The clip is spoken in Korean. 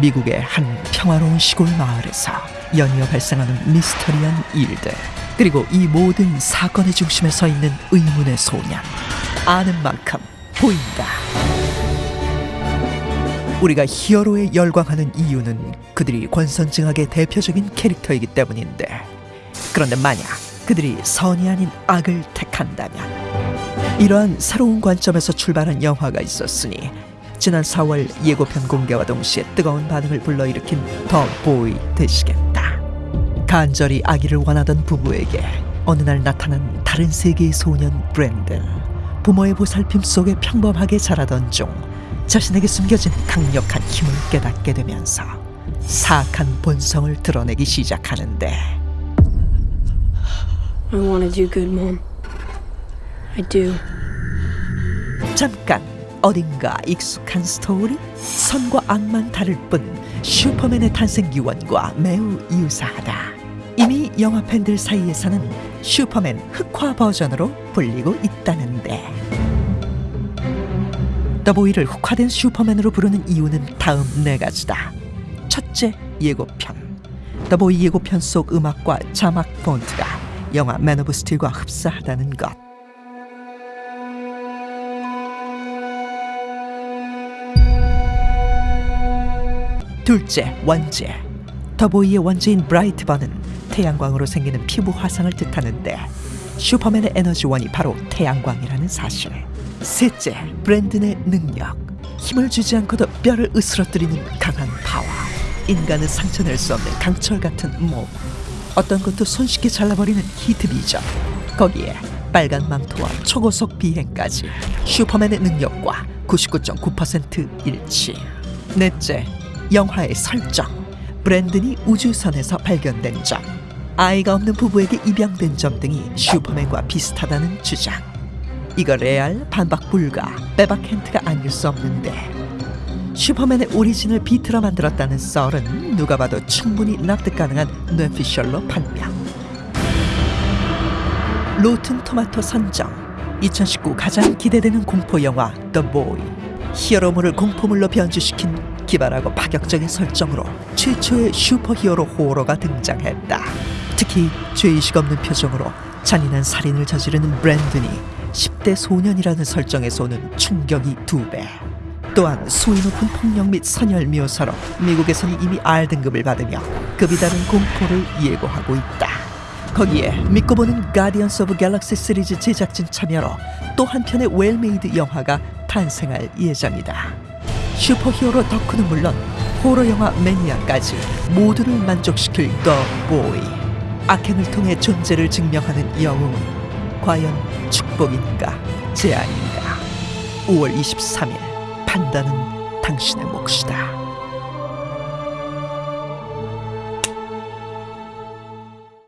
미국의 한 평화로운 시골 마을에서 연이어 발생하는 미스터리한 일들 그리고 이 모든 사건의 중심에 서 있는 의문의 소년. 아는 만큼 보인다. 우리가 히어로에 열광하는 이유는 그들이 권선징악의 대표적인 캐릭터이기 때문인데 그런데 만약 그들이 선이 아닌 악을 택한다면 이러한 새로운 관점에서 출발한 영화가 있었으니 지난 4월 예고편 공개와 동시에 뜨거운 반응을 불러일으킨 더 보이 되시겠다. 간절히 아기를 원하던 부부에게 어느 날 나타난 다른 세계의 소년 브랜든. 부모의 보살핌 속에 평범하게 자라던 중 자신에게 숨겨진 강력한 힘을 깨닫게 되면서 사악한 본성을 드러내기 시작하는데 I want to do good, Mom. I do. 잠깐 어딘가 익숙한 스토리? 선과 악만 다를 뿐 슈퍼맨의 탄생 유언과 매우 유사하다. 이미 영화 팬들 사이에서는 슈퍼맨 흑화 버전으로 불리고 있다는데 더보이를 흑화된 슈퍼맨으로 부르는 이유는 다음 네 가지다. 첫째, 예고편. 더보이 예고편 속 음악과 자막 폰트가 영화 맨 오브 스틸과 흡사하다는 것. 둘째, 원제. 더보이의 원제인 브라이트번은 태양광으로 생기는 피부 화상을 뜻하는데 슈퍼맨의 에너지원이 바로 태양광이라는 사실. 셋째, 브랜든의 능력. 힘을 주지 않고도 뼈를 으스러뜨리는 강한 파워. 인간은 상처낼 수 없는 강철 같은 몸. 어떤 것도 손쉽게 잘라버리는 히트 비전. 거기에 빨간 망토와 초고속 비행까지 슈퍼맨의 능력과 99.9% 일치. 넷째, 영화의 설정. 브랜든이 우주선에서 발견된 점. 아이가 없는 부부에게 입양된 점 등이 슈퍼맨과 비슷하다는 주장. 이거 레알 반박 불가 빼박 힌트가 아닐 수 없는데 슈퍼맨의 origin을 비틀어 만들었다는 썰은 누가 봐도 충분히 납득 가능한 뇌피셜로 판명. 로튼 토마토 선정 2019 가장 기대되는 공포 영화 The Boy 히어로물을 공포물로 변주시킨 기발하고 파격적인 설정으로 최초의 슈퍼히어로 호러가 등장했다. 특히 죄의식 없는 표정으로 잔인한 살인을 저지르는 브랜든이 10대 소년이라는 설정에서 오는 충격이 두 배. 또한 수위 높은 폭력 및 선혈 묘사로 미국에서는 이미 R등급을 받으며 급이 다른 공포를 예고하고 있다. 거기에 믿고 보는 가디언스 오브 갤럭시 시리즈 제작진 참여로 또 한편의 well-made 영화가 탄생할 예정이다. 슈퍼히어로 덕후는 물론 호러 영화 매니아까지 모두를 만족시킬 더 보이. 악행을 통해 존재를 증명하는 영웅은 과연 축복인가 재앙인가 5월 23일 판단은 당신의 몫이다